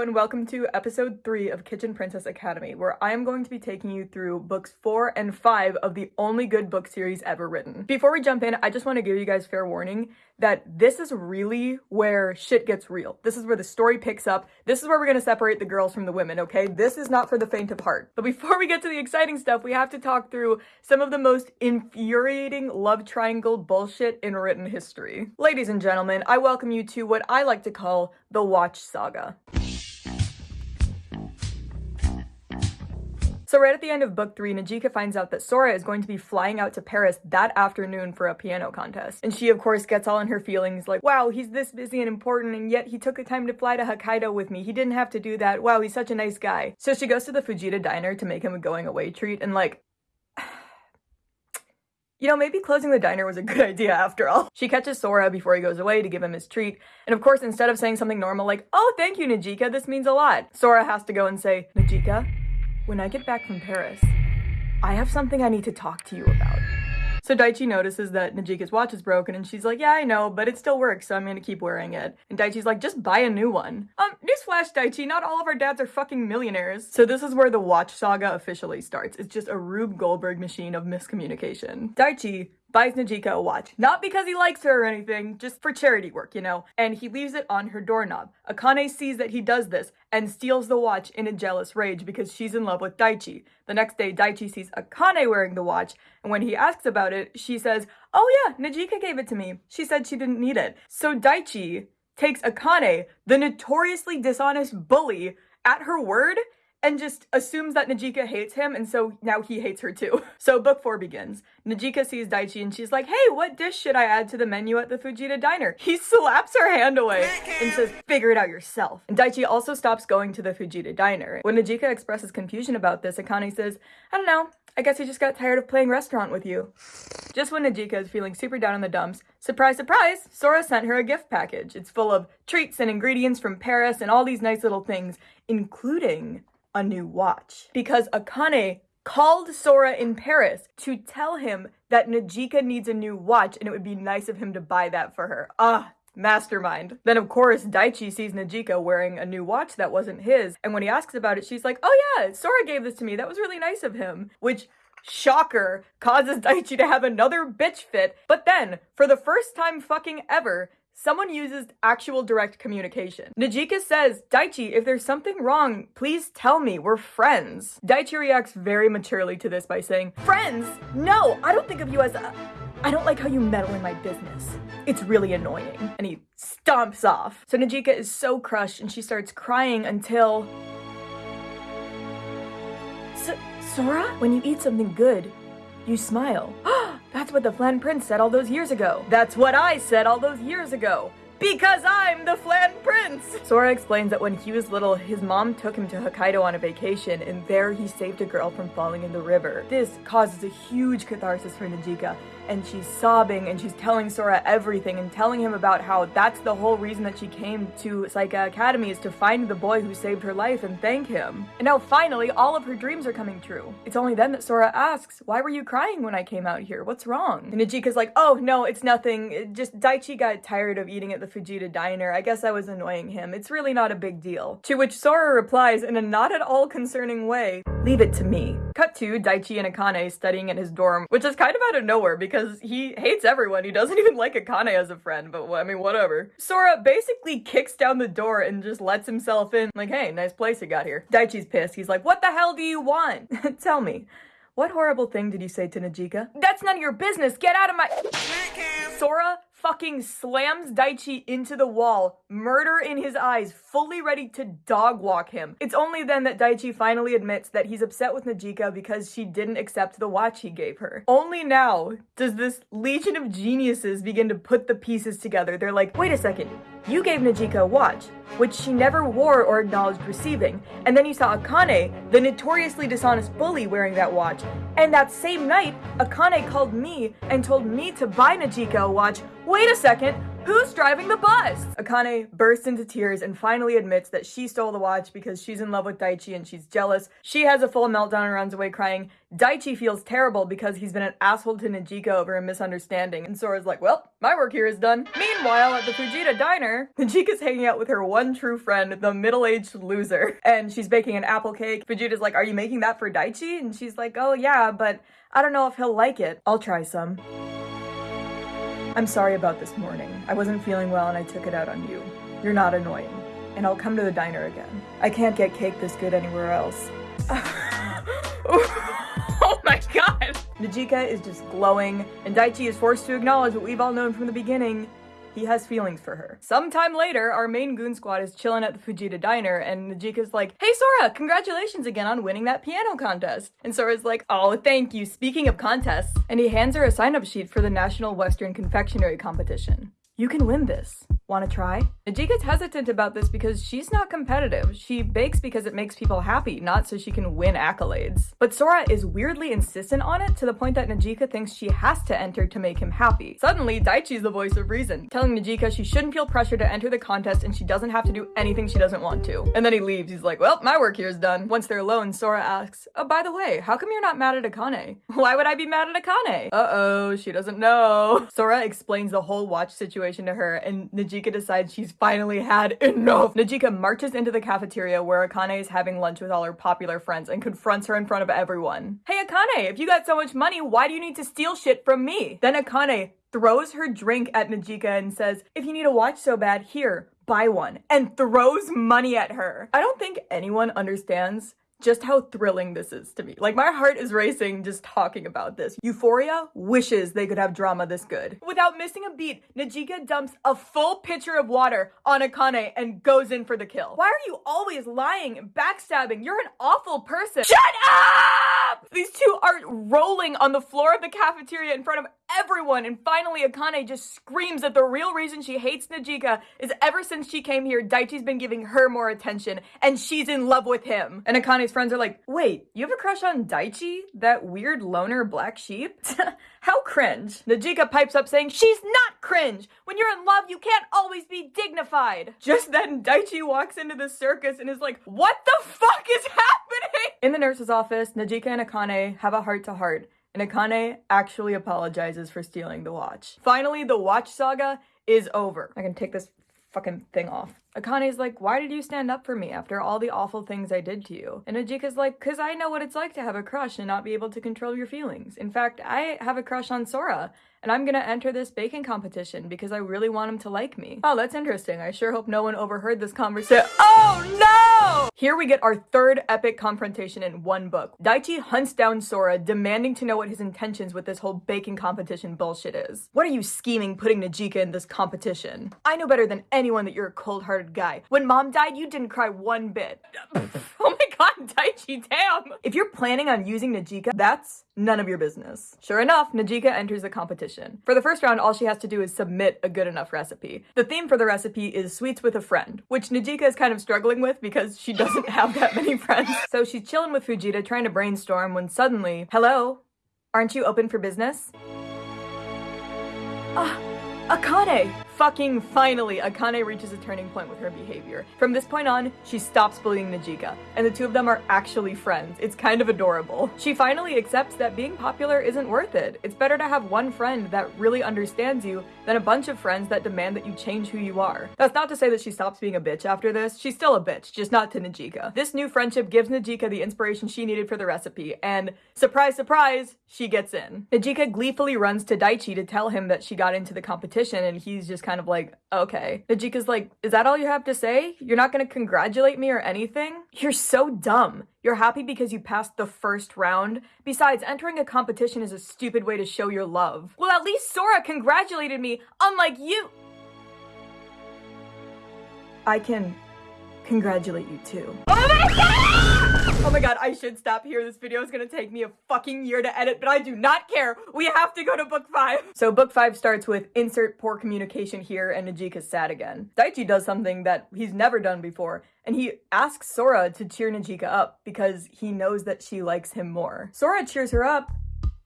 And welcome to episode 3 of Kitchen Princess Academy, where I am going to be taking you through books 4 and 5 of the only good book series ever written. Before we jump in, I just want to give you guys fair warning that this is really where shit gets real. This is where the story picks up. This is where we're going to separate the girls from the women, okay? This is not for the faint of heart. But before we get to the exciting stuff, we have to talk through some of the most infuriating love triangle bullshit in written history. Ladies and gentlemen, I welcome you to what I like to call the Watch Saga. So right at the end of book three, Najika finds out that Sora is going to be flying out to Paris that afternoon for a piano contest. And she of course gets all in her feelings like, wow, he's this busy and important and yet he took the time to fly to Hokkaido with me. He didn't have to do that. Wow, he's such a nice guy. So she goes to the Fujita diner to make him a going away treat and like, you know, maybe closing the diner was a good idea after all. She catches Sora before he goes away to give him his treat, and of course, instead of saying something normal like, oh, thank you, Najika, this means a lot, Sora has to go and say, Najika, when I get back from Paris, I have something I need to talk to you about. So Daichi notices that Najika's watch is broken and she's like, yeah, I know, but it still works, so I'm gonna keep wearing it. And Daichi's like, just buy a new one. Um, newsflash, Daichi, not all of our dads are fucking millionaires. So this is where the watch saga officially starts. It's just a Rube Goldberg machine of miscommunication. Daichi buys Najika a watch. Not because he likes her or anything, just for charity work, you know? And he leaves it on her doorknob. Akane sees that he does this and steals the watch in a jealous rage because she's in love with Daichi. The next day, Daichi sees Akane wearing the watch, and when he asks about it, she says, Oh yeah, Najika gave it to me. She said she didn't need it. So Daichi takes Akane, the notoriously dishonest bully, at her word and just assumes that Najika hates him, and so now he hates her too. So book four begins. Najika sees Daichi and she's like, hey, what dish should I add to the menu at the Fujita diner? He slaps her hand away and says, figure it out yourself. And Daichi also stops going to the Fujita diner. When Najika expresses confusion about this, Akane says, I don't know, I guess he just got tired of playing restaurant with you. Just when Najika is feeling super down in the dumps, surprise, surprise, Sora sent her a gift package. It's full of treats and ingredients from Paris and all these nice little things, including a new watch because Akane called Sora in Paris to tell him that Najika needs a new watch and it would be nice of him to buy that for her. Ah, mastermind. Then of course Daichi sees Najika wearing a new watch that wasn't his and when he asks about it she's like, oh yeah, Sora gave this to me. That was really nice of him. Which shocker, causes Daichi to have another bitch fit. But then, for the first time fucking ever, someone uses actual direct communication. Najika says, Daichi, if there's something wrong, please tell me, we're friends. Daichi reacts very maturely to this by saying, Friends? No, I don't think of you as a... I don't like how you meddle in my business. It's really annoying. And he stomps off. So Najika is so crushed and she starts crying until... S Sora? When you eat something good, you smile. That's what the Flan Prince said all those years ago. That's what I said all those years ago. Because I'm the Flan Prince! Sora explains that when he was little, his mom took him to Hokkaido on a vacation, and there he saved a girl from falling in the river. This causes a huge catharsis for Najika, and she's sobbing and she's telling Sora everything and telling him about how that's the whole reason that she came to Seika Academy is to find the boy who saved her life and thank him. And now finally, all of her dreams are coming true. It's only then that Sora asks, why were you crying when I came out here? What's wrong? And Najika's like, oh no, it's nothing. It just Daichi got tired of eating at the Fujita diner. I guess I was annoying him. It's really not a big deal. To which Sora replies in a not at all concerning way, leave it to me. Cut to Daichi and Akane studying in his dorm, which is kind of out of nowhere because because he hates everyone. He doesn't even like Akane as a friend, but I mean, whatever. Sora basically kicks down the door and just lets himself in. Like, hey, nice place you got here. Daichi's pissed. He's like, what the hell do you want? Tell me. What horrible thing did you say to Najika? That's none of your business. Get out of my- Sora fucking slams Daichi into the wall, murder in his eyes, fully ready to dog walk him. It's only then that Daichi finally admits that he's upset with Najika because she didn't accept the watch he gave her. Only now does this legion of geniuses begin to put the pieces together. They're like, wait a second, you gave Najika a watch, which she never wore or acknowledged receiving, and then you saw Akane, the notoriously dishonest bully, wearing that watch. And that same night, Akane called me and told me to buy Najika a watch. Wait a second, Who's driving the bus? Akane bursts into tears and finally admits that she stole the watch because she's in love with Daichi and she's jealous. She has a full meltdown and runs away crying. Daichi feels terrible because he's been an asshole to Najika over a misunderstanding. And Sora's like, well, my work here is done. Meanwhile, at the Fujita diner, Najika's hanging out with her one true friend, the middle-aged loser. And she's baking an apple cake. Fujita's like, are you making that for Daichi? And she's like, oh yeah, but I don't know if he'll like it. I'll try some. I'm sorry about this morning. I wasn't feeling well and I took it out on you. You're not annoying. And I'll come to the diner again. I can't get cake this good anywhere else. oh my god! Najika is just glowing, and Daichi is forced to acknowledge what we've all known from the beginning. He has feelings for her. Sometime later, our main goon squad is chilling at the Fujita diner, and Najika's like, Hey Sora, congratulations again on winning that piano contest. And Sora's like, Oh, thank you. Speaking of contests. And he hands her a sign-up sheet for the National Western Confectionery Competition. You can win this. Want to try? Najika's hesitant about this because she's not competitive. She bakes because it makes people happy, not so she can win accolades. But Sora is weirdly insistent on it to the point that Najika thinks she has to enter to make him happy. Suddenly, Daichi's the voice of reason, telling Najika she shouldn't feel pressure to enter the contest and she doesn't have to do anything she doesn't want to. And then he leaves. He's like, well, my work here is done. Once they're alone, Sora asks, oh, by the way, how come you're not mad at Akane? Why would I be mad at Akane? Uh-oh, she doesn't know. Sora explains the whole watch situation to her and Najika decides she's finally had enough. Najika marches into the cafeteria where Akane is having lunch with all her popular friends and confronts her in front of everyone. Hey Akane, if you got so much money, why do you need to steal shit from me? Then Akane throws her drink at Najika and says, if you need a watch so bad, here, buy one, and throws money at her. I don't think anyone understands just how thrilling this is to me. Like my heart is racing just talking about this. Euphoria wishes they could have drama this good. Without missing a beat, Najika dumps a full pitcher of water on Akane and goes in for the kill. Why are you always lying and backstabbing? You're an awful person. Shut up! These two are rolling on the floor of the cafeteria in front of everyone. And finally, Akane just screams that the real reason she hates Najika is ever since she came here, Daichi's been giving her more attention and she's in love with him. And Akane's friends are like, wait, you have a crush on Daichi? That weird loner black sheep? How cringe. Najika pipes up saying, she's not cringe. When you're in love, you can't always be dignified. Just then, Daichi walks into the circus and is like, what the fuck is happening? In the nurse's office, Najika and Akane have a heart to heart and Akane actually apologizes for stealing the watch. Finally, the watch saga is over. I can take this fucking thing off. Akane's like, why did you stand up for me after all the awful things I did to you? And Najika's like, cause I know what it's like to have a crush and not be able to control your feelings. In fact, I have a crush on Sora, and I'm gonna enter this baking competition because I really want him to like me. Oh, that's interesting. I sure hope no one overheard this conversation. Oh no! Here we get our third epic confrontation in one book. Daichi hunts down Sora, demanding to know what his intentions with this whole baking competition bullshit is. What are you scheming putting Najika in this competition? I know better than anyone that you're a cold-hearted guy. When mom died, you didn't cry one bit. oh my god, Daichi, damn! If you're planning on using Najika, that's none of your business. Sure enough, Najika enters the competition. For the first round, all she has to do is submit a good enough recipe. The theme for the recipe is sweets with a friend, which Najika is kind of struggling with because she doesn't have that many friends. So she's chilling with Fujita trying to brainstorm when suddenly, hello, aren't you open for business? Ah, Akane! Fucking finally, Akane reaches a turning point with her behavior. From this point on, she stops bullying Najika, and the two of them are actually friends. It's kind of adorable. She finally accepts that being popular isn't worth it. It's better to have one friend that really understands you than a bunch of friends that demand that you change who you are. That's not to say that she stops being a bitch after this. She's still a bitch, just not to Najika. This new friendship gives Najika the inspiration she needed for the recipe, and surprise, surprise, she gets in. Najika gleefully runs to Daichi to tell him that she got into the competition, and he's just kind of like, okay. Najika's like, is that all you have to say? You're not gonna congratulate me or anything? You're so dumb. You're happy because you passed the first round? Besides, entering a competition is a stupid way to show your love. Well, at least Sora congratulated me, unlike you- I can congratulate you too. Oh my god! Oh my god, I should stop here. This video is gonna take me a fucking year to edit, but I do not care. We have to go to book five. So book five starts with insert poor communication here and Najika's sad again. Daichi does something that he's never done before, and he asks Sora to cheer Najika up because he knows that she likes him more. Sora cheers her up,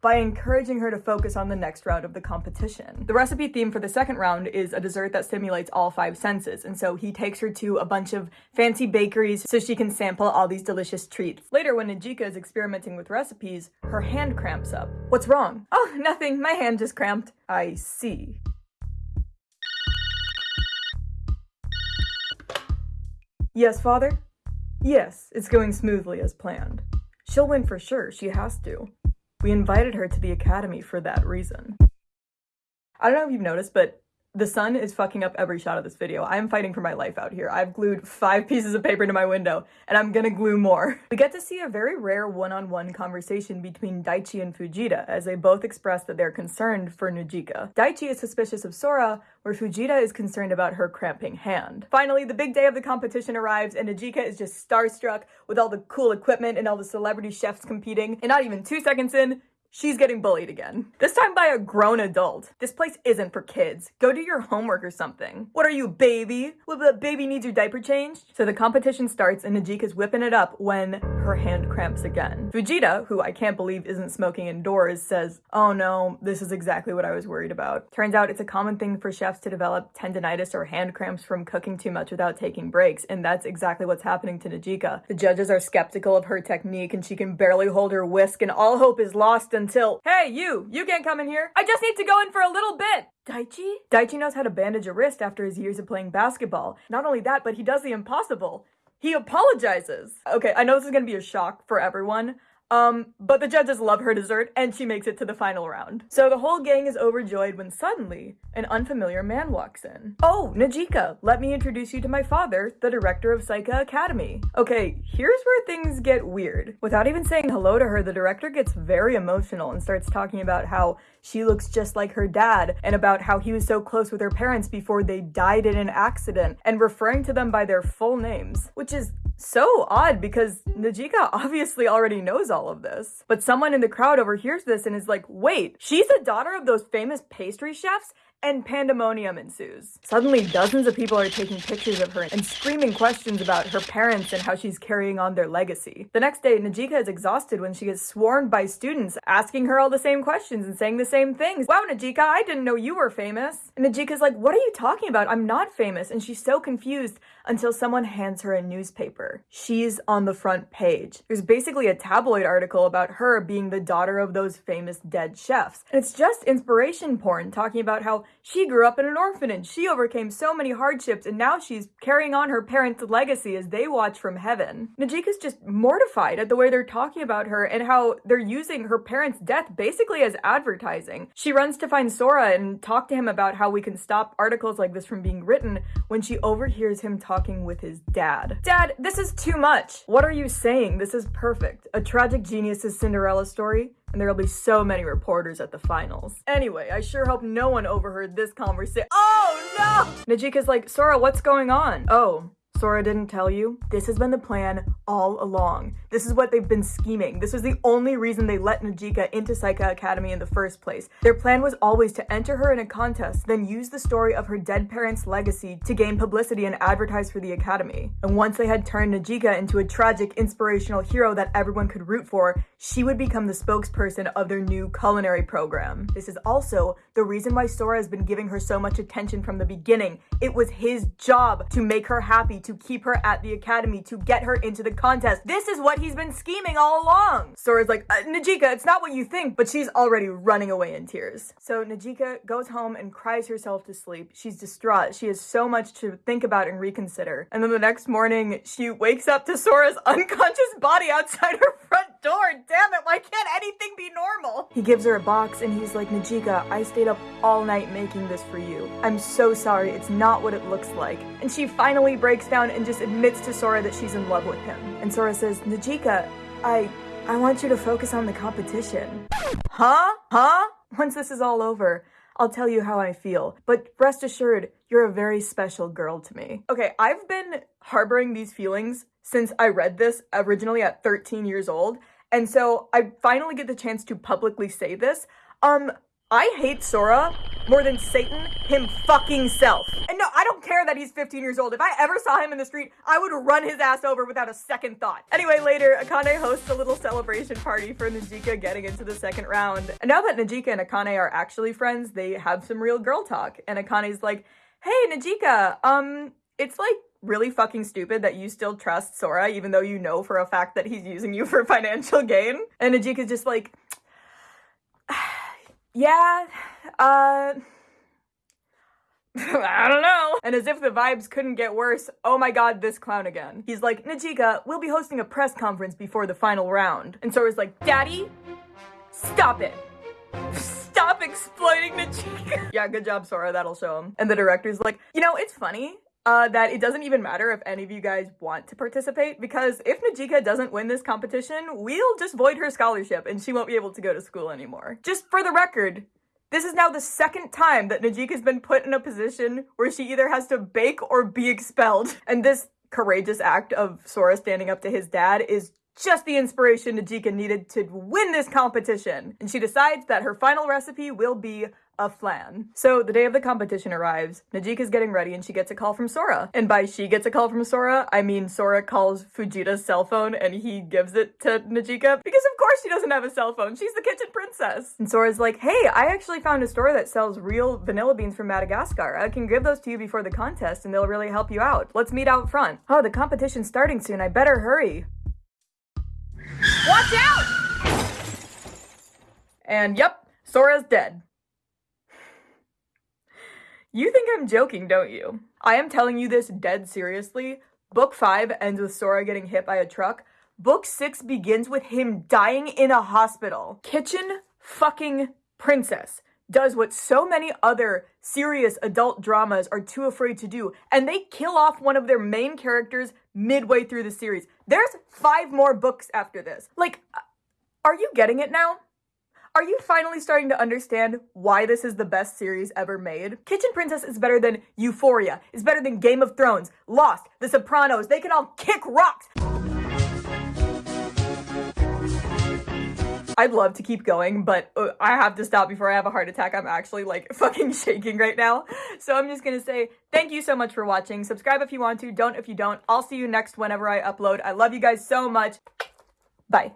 by encouraging her to focus on the next round of the competition. The recipe theme for the second round is a dessert that stimulates all five senses, and so he takes her to a bunch of fancy bakeries so she can sample all these delicious treats. Later, when Najika is experimenting with recipes, her hand cramps up. What's wrong? Oh, nothing, my hand just cramped. I see. Yes, father? Yes, it's going smoothly as planned. She'll win for sure, she has to. We invited her to the academy for that reason. I don't know if you've noticed, but the sun is fucking up every shot of this video. I'm fighting for my life out here. I've glued five pieces of paper to my window, and I'm gonna glue more. We get to see a very rare one-on-one -on -one conversation between Daichi and Fujita, as they both express that they're concerned for Najika. Daichi is suspicious of Sora, where Fujita is concerned about her cramping hand. Finally, the big day of the competition arrives, and Najika is just starstruck with all the cool equipment and all the celebrity chefs competing, and not even two seconds in, She's getting bullied again. This time by a grown adult. This place isn't for kids. Go do your homework or something. What are you, baby? Well, the baby needs your diaper changed? So the competition starts and Najika's whipping it up when her hand cramps again. Fujita, who I can't believe isn't smoking indoors, says, oh no, this is exactly what I was worried about. Turns out it's a common thing for chefs to develop tendonitis or hand cramps from cooking too much without taking breaks, and that's exactly what's happening to Najika. The judges are skeptical of her technique and she can barely hold her whisk and all hope is lost and until, hey, you, you can't come in here. I just need to go in for a little bit. Daichi? Daichi knows how to bandage a wrist after his years of playing basketball. Not only that, but he does the impossible. He apologizes. Okay, I know this is gonna be a shock for everyone. Um, but the judges love her dessert and she makes it to the final round. So the whole gang is overjoyed when suddenly an unfamiliar man walks in. Oh, Najika, let me introduce you to my father, the director of Seika Academy. Okay, here's where things get weird. Without even saying hello to her, the director gets very emotional and starts talking about how she looks just like her dad and about how he was so close with her parents before they died in an accident and referring to them by their full names, which is so odd because Najika obviously already knows all of this. But someone in the crowd overhears this and is like, wait, she's the daughter of those famous pastry chefs? And pandemonium ensues. Suddenly, dozens of people are taking pictures of her and screaming questions about her parents and how she's carrying on their legacy. The next day, Najika is exhausted when she gets swarmed by students asking her all the same questions and saying the same things. Wow, Najika, I didn't know you were famous. And Najika's like, what are you talking about? I'm not famous. And she's so confused until someone hands her a newspaper. She's on the front page. There's basically a tabloid article about her being the daughter of those famous dead chefs. And it's just inspiration porn talking about how she grew up in an orphanage. She overcame so many hardships and now she's carrying on her parents' legacy as they watch from heaven. Najika's just mortified at the way they're talking about her and how they're using her parents' death basically as advertising. She runs to find Sora and talk to him about how we can stop articles like this from being written when she overhears him talking with his dad. Dad, this is too much. What are you saying? This is perfect. A tragic genius's Cinderella story and there'll be so many reporters at the finals. Anyway, I sure hope no one overheard this conversation. Oh no! Najika's like, Sora, what's going on? Oh, Sora didn't tell you? This has been the plan all along. This is what they've been scheming. This was the only reason they let Najika into Seika Academy in the first place. Their plan was always to enter her in a contest, then use the story of her dead parents' legacy to gain publicity and advertise for the Academy. And once they had turned Najika into a tragic, inspirational hero that everyone could root for, she would become the spokesperson of their new culinary program. This is also the reason why Sora has been giving her so much attention from the beginning. It was his job to make her happy, to keep her at the academy, to get her into the contest. This is what he's been scheming all along. Sora's like, uh, Najika, it's not what you think, but she's already running away in tears. So Najika goes home and cries herself to sleep. She's distraught. She has so much to think about and reconsider. And then the next morning, she wakes up to Sora's unconscious body outside her front door. Damn it, why can't anything be normal? He gives her a box and he's like, Najika, I stayed up all night making this for you. I'm so sorry, it's not what it looks like. And she finally breaks down and just admits to Sora that she's in love with him. And Sora says, Najika, I, I want you to focus on the competition. Huh? Huh? Once this is all over, I'll tell you how I feel. But rest assured, you're a very special girl to me. Okay, I've been harboring these feelings since I read this originally at 13 years old. And so I finally get the chance to publicly say this. Um, I hate Sora more than Satan him fucking self. And no, I don't care that he's 15 years old. If I ever saw him in the street, I would run his ass over without a second thought. Anyway, later, Akane hosts a little celebration party for Najika getting into the second round. And now that Najika and Akane are actually friends, they have some real girl talk. And Akane's like, hey, Najika, um, it's like really fucking stupid that you still trust Sora even though you know for a fact that he's using you for financial gain. And Najika's just like, yeah, uh, I don't know. And as if the vibes couldn't get worse, oh my god, this clown again. He's like, Najika, we'll be hosting a press conference before the final round. And Sora's like, Daddy, stop it. Stop exploiting Najika. yeah, good job, Sora, that'll show him. And the director's like, you know, it's funny uh, that it doesn't even matter if any of you guys want to participate because if Najika doesn't win this competition, we'll just void her scholarship and she won't be able to go to school anymore. Just for the record, this is now the second time that Najika's been put in a position where she either has to bake or be expelled. And this courageous act of Sora standing up to his dad is just the inspiration Najika needed to win this competition. And she decides that her final recipe will be a flan. So the day of the competition arrives, Najika's getting ready and she gets a call from Sora. And by she gets a call from Sora, I mean Sora calls Fujita's cell phone and he gives it to Najika because of course she doesn't have a cell phone. She's the kitchen princess. And Sora's like, hey, I actually found a store that sells real vanilla beans from Madagascar. I can give those to you before the contest and they'll really help you out. Let's meet out front. Oh, the competition's starting soon. I better hurry. Watch out! And yep, Sora's dead. You think I'm joking, don't you? I am telling you this dead seriously. Book 5 ends with Sora getting hit by a truck. Book 6 begins with him dying in a hospital. Kitchen fucking princess does what so many other serious adult dramas are too afraid to do, and they kill off one of their main characters midway through the series. There's five more books after this. Like, uh, are you getting it now? Are you finally starting to understand why this is the best series ever made? Kitchen Princess is better than Euphoria, is better than Game of Thrones, Lost, The Sopranos, they can all kick rocks! I'd love to keep going, but uh, I have to stop before I have a heart attack. I'm actually like fucking shaking right now. So I'm just gonna say thank you so much for watching. Subscribe if you want to, don't if you don't. I'll see you next whenever I upload. I love you guys so much. Bye.